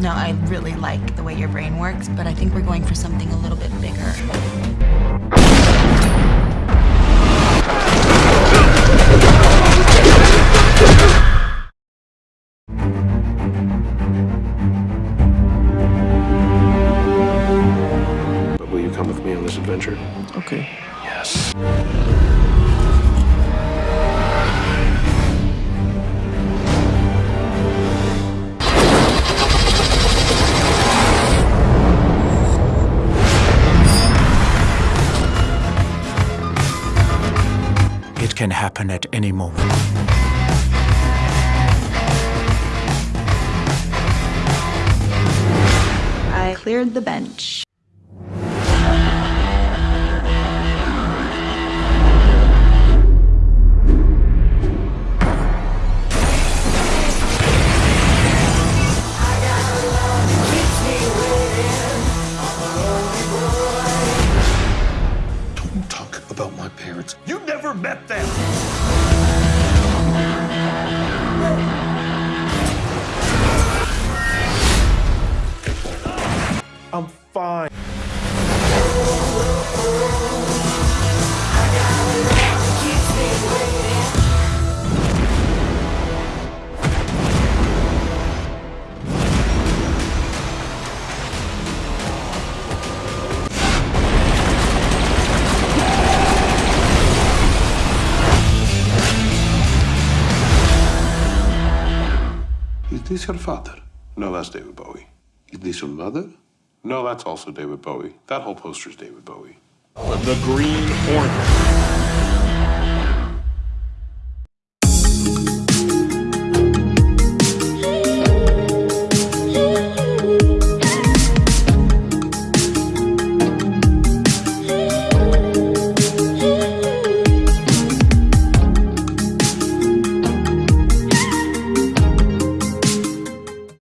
No, I really like the way your brain works, but I think we're going for something a little bit bigger. But will you come with me on this adventure? Okay. Yes. It can happen at any moment. I cleared the bench. Don't talk about my parents. You never met them. This your father? No, that's David Bowie. Is this your mother? No, that's also David Bowie. That whole poster is David Bowie. The Green Hornet.